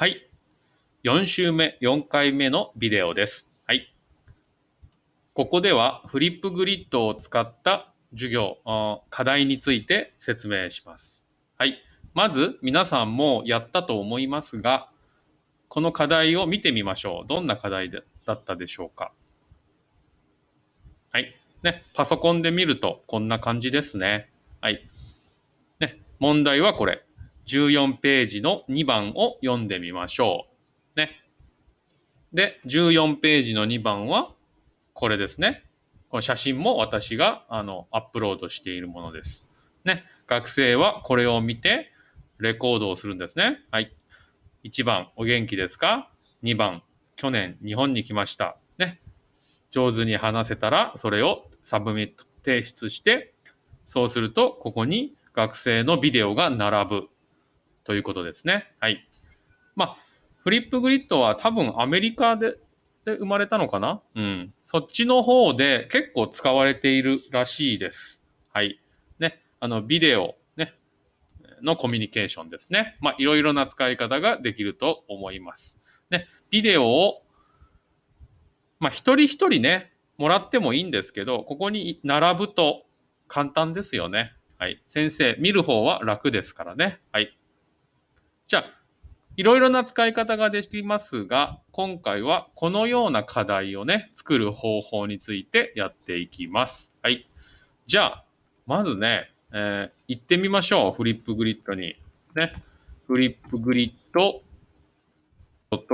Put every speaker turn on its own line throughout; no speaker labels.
はい。4週目、4回目のビデオです。はい。ここではフリップグリッドを使った授業、課題について説明します。はい。まず皆さんもやったと思いますが、この課題を見てみましょう。どんな課題だったでしょうか。はい。ね、パソコンで見るとこんな感じですね。はい。ね、問題はこれ。14ページの2番を読んでみましょう。ね。で、14ページの2番はこれですね。この写真も私があのアップロードしているものです。ね。学生はこれを見てレコードをするんですね。はい。1番、お元気ですか ?2 番、去年日本に来ました。ね。上手に話せたらそれを submit、提出して、そうするとここに学生のビデオが並ぶということですね。はい。まあ、フリップグリッドは多分アメリカでで生まれたのかな？うん。そっちの方で結構使われているらしいです。はい。ね。あの、ビデオ、ね。のコミュニケーションですね。まあ、いろいろな使い方ができると思います。ね。ビデオを、まあ、一人一人ね、もらってもいいんですけど、ここに並ぶと簡単ですよね。はい。先生、見る方は楽ですからね。はい。じゃあ、いろいろな使い方ができますが、今回はこのような課題をね、作る方法についてやっていきます。はい。じゃあ、まずね、えー行ってみましょう。フリップグリッドに。ね。フリップグリッド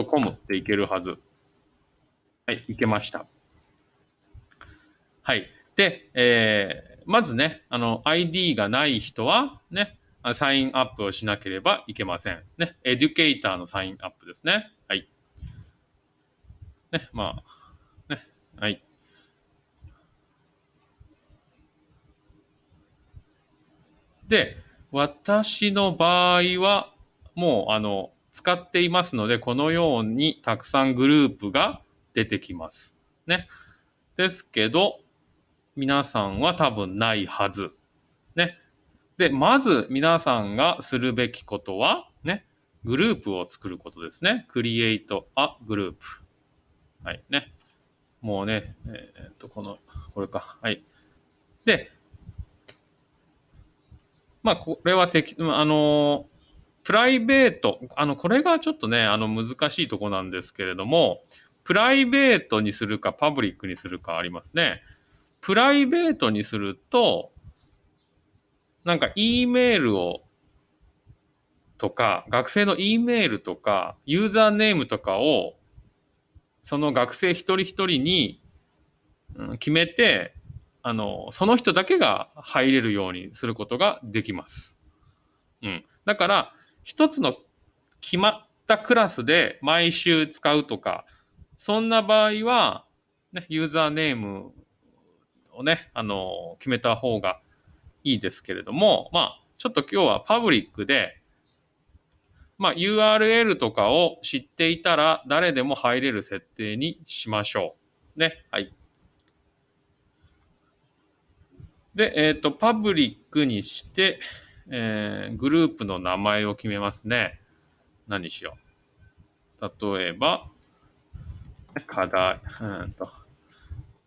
.com っていけるはず。はい、いけました。はい。で、えーまずね、あの、ID がない人は、ね、サインアップをしなければいけません。ね、エデュケーターのサインアップですね。はい。ね、まあ、ね、はい。で、私の場合は、もう、あの、使っていますので、このようにたくさんグループが出てきます。ね。ですけど、皆さんは多分ないはず。ね。で、まず皆さんがするべきことは、ね、グループを作ることですね。create a group。はい、ね。もうね、えーっと、この、これか。はい。で、まあ、これはてき、あの、プライベート、あの、これがちょっとね、あの、難しいとこなんですけれども、プライベートにするか、パブリックにするかありますね。プライベートにすると、なんか E メールをとか、学生の E メールとか、ユーザーネームとかを、その学生一人一人に決めて、あの、その人だけが入れるようにすることができます。うん。だから、一つの決まったクラスで毎週使うとか、そんな場合は、ね、ユーザーネームをね、あの、決めた方がいいですけれども、まあ、ちょっと今日はパブリックで、まあ、URL とかを知っていたら誰でも入れる設定にしましょう。ね。はい。で、えっ、と、パブリックにして、えーグループの名前を決めますね。何しよう。例えば、課題、うんと、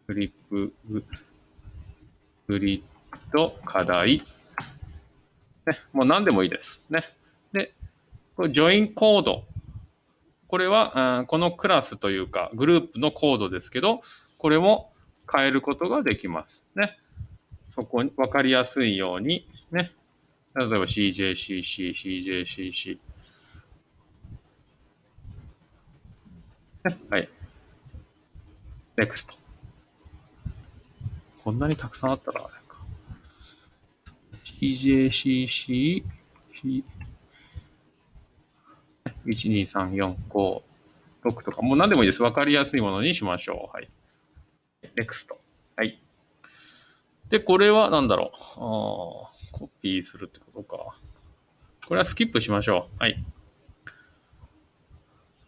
フリップグ、グリップド、課題。ね、もう何でもいいです。ね。で、これ、ジョインコード。これは、うんこのクラスというか、グループのコードですけど、これも変えることができます。ね。そこに分かりやすいように、ね。例えば CJCC、CJCC。ねはい。NEXT。こんなにたくさんあったらあれか。CJCC、12345 6とか、もう何でもいいです。わかりやすいものにしましょう。はい。NEXT。はい。で、これは何だろう。あコピーするってことか。これはスキップしましょう。はい。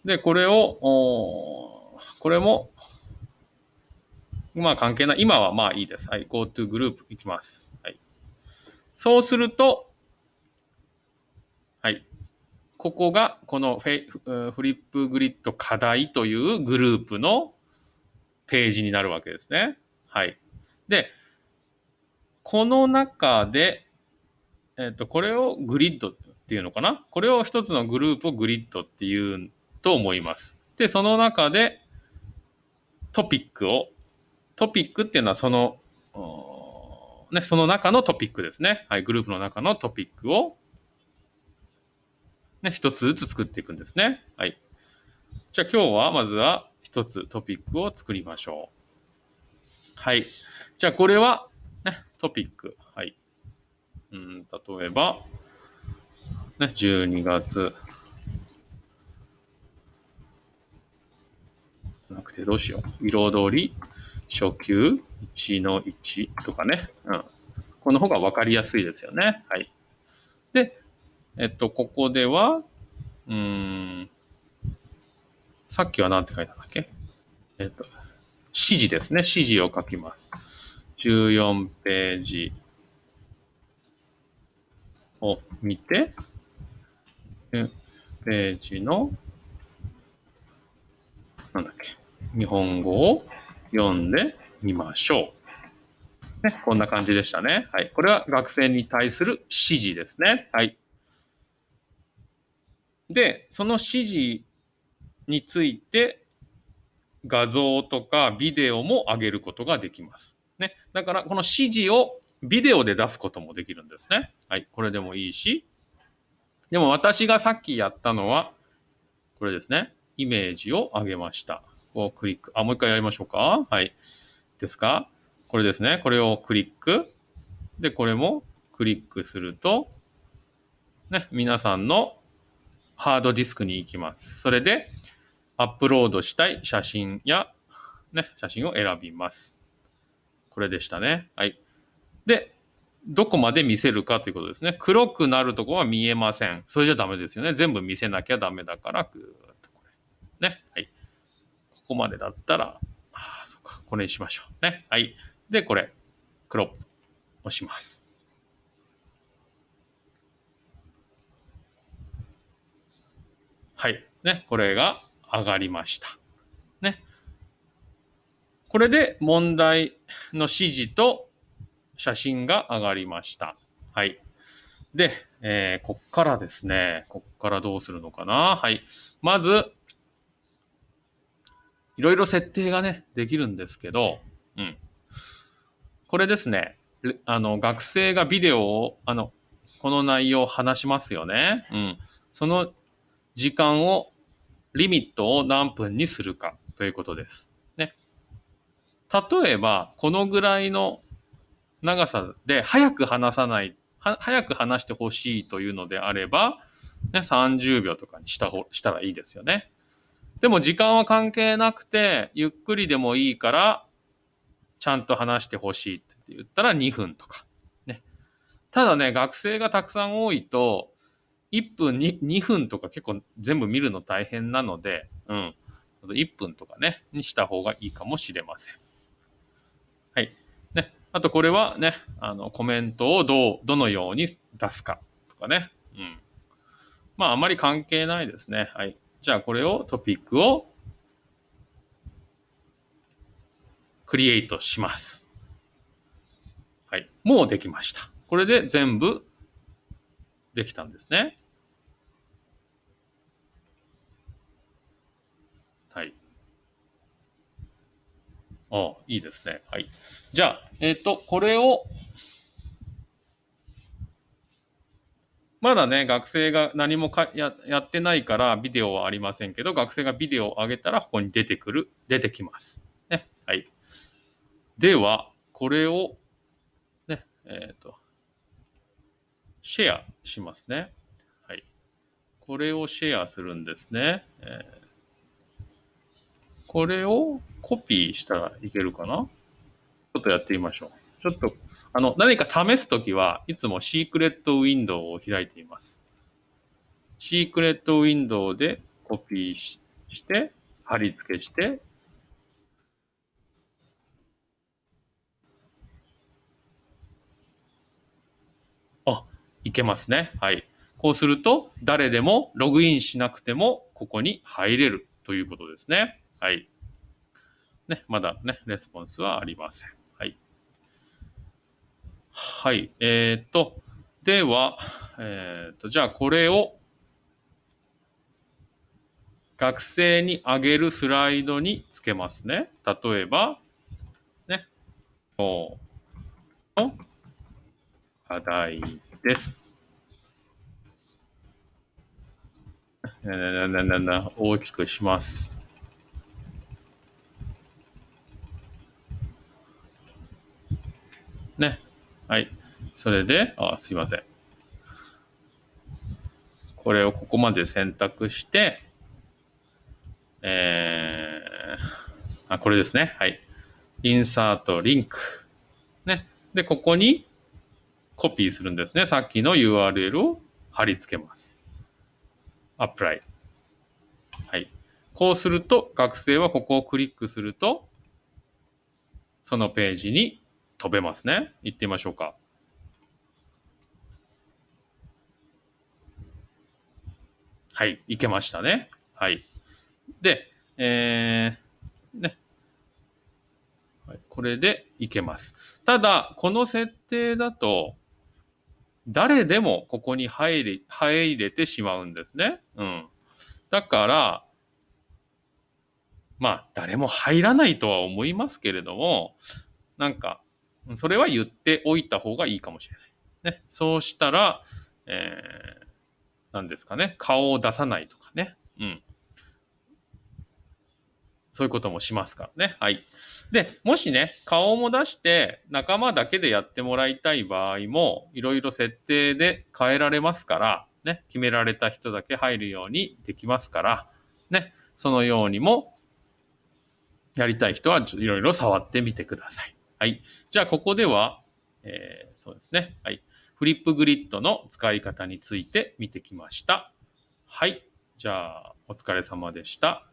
で、これを、おこれも、まあ関係ない。今はまあいいです。はい。GoTo グループいきます。はい。そうすると、はい。ここがこのフェフリップグリッド課題というグループのページになるわけですね。はい。で、この中で、えっ、と、これをグリッドっていうのかな？これを一つのグループをグリッドっていうと思います。で、その中でトピックを、トピックっていうのはその、ね、その中のトピックですね。はい、グループの中のトピックを、ね、一つずつ作っていくんですね。はい。じゃあ今日はまずは一つトピックを作りましょう。はい。じゃあこれは、ね、トピック。はい。うん、例えば、ね、12月。なくてどうしよう。彩り、初級、1の1とかね。うん。この方が分かりやすいですよね。はい。で、えっと、ここでは、うん、さっきは何て書いたんだっけ？えっと、指示ですね。指示を書きます。14ページを見て、ページの、なんだっけ、日本語を読んでみましょう。ね、こんな感じでしたね。はい。これは学生に対する指示ですね。はい。で、その指示について画像とかビデオも上げることができます。ね。だから、この指示をビデオで出すこともできるんですね。はい。これでもいいし。でも私がさっきやったのは、これですね。イメージを上げました。こうクリック。あ、もう一回やりましょうか。はい。ですか？これですね。これをクリック。で、これもクリックすると、ね、皆さんのハードディスクに行きます。それで、アップロードしたい写真や、ね、写真を選びます。これでしたね。はい。で、どこまで見せるかということですね。黒くなるとこは見えません。それじゃダメですよね。全部見せなきゃダメだから、ぐーっとこれ。ね。はい。ここまでだったら、か。これにしましょう。ね。はい。で、これ、クロップ押します。はい。ね。これが上がりました。ね。これで問題の指示と写真が上がりました。はい。で、えー、こっからですね、こっからどうするのかな。はい。まず、いろいろ設定がね、できるんですけど、うん。これですね、あの、学生がビデオを、あの、この内容を話しますよね。うん。その時間を、リミットを何分にするかということです。ね。例えば、このぐらいの長さで早く話さない、早く話してほしいというのであれば、ね、30秒とかにしたほしたらいいですよね。でも時間は関係なくて、ゆっくりでもいいから、ちゃんと話してほしいって言ったら2分とか。ね。ただね、学生がたくさん多いと、1分に2分とか結構全部見るの大変なので、うん。1分とかね、にした方がいいかもしれません。はい。ね。あとこれはね、あの、コメントをどう、どのように出すかとかね。うん。まあ、あまり関係ないですね。はい。じゃあ、これを、トピックを、クリエイトします。はい。もうできました。これで全部できたんですね。ああ、いいですね。はい。じゃあ、えっ、ー、と、これを、まだね、学生が何もかややってないからビデオはありませんけど、学生がビデオを上げたらここに出てくる、出てきます。ね。はい。では、これを、ね、えっ、ー、と、シェアしますね。はい。これをシェアするんですね。えーこれをコピーしたらいけるかな？ちょっとやってみましょう。ちょっと、あの、何か試すときはいつもシークレットウィンドウを開いています。シークレットウィンドウでコピーして、貼り付けして、あ、いけますね。はい。こうすると、誰でもログインしなくても、ここに入れるということですね。はい。ね、まだね、レスポンスはありません。はい。えっ、と、では、えっ、と、じゃあこれを学生にあげるスライドにつけますね。例えば、ね、今日の課題です。ななななな大きくします。ね。はい。それで、あ、すいません。これをここまで選択して、えー、あ、これですね。はい。インサートリンク。ね。で、ここにコピーするんですね。さっきの URL を貼り付けます。アップライ。はい。こうすると、学生はここをクリックすると、そのページに飛べますね。行ってみましょうか。はい。行けましたね。はい。で、えー、ね。これでいけます。ただ、この設定だと、誰でもここに入り、入れてしまうんですね。うん。だから、まあ、誰も入らないとは思いますけれども、なんか、それは言っておいた方がいいかもしれない。ね。そうしたら、えー、何ですかね。顔を出さないとかね。うん。そういうこともしますからね。はい。で、もしね、顔も出して仲間だけでやってもらいたい場合も、いろいろ設定で変えられますから、ね、決められた人だけ入るようにできますから、ね、そのようにも、やりたい人はいろいろ触ってみてください。はい。じゃあ、ここでは、えー、そうですね。はい。フリップグリッドの使い方について見てきました。はい。じゃあ、お疲れ様でした。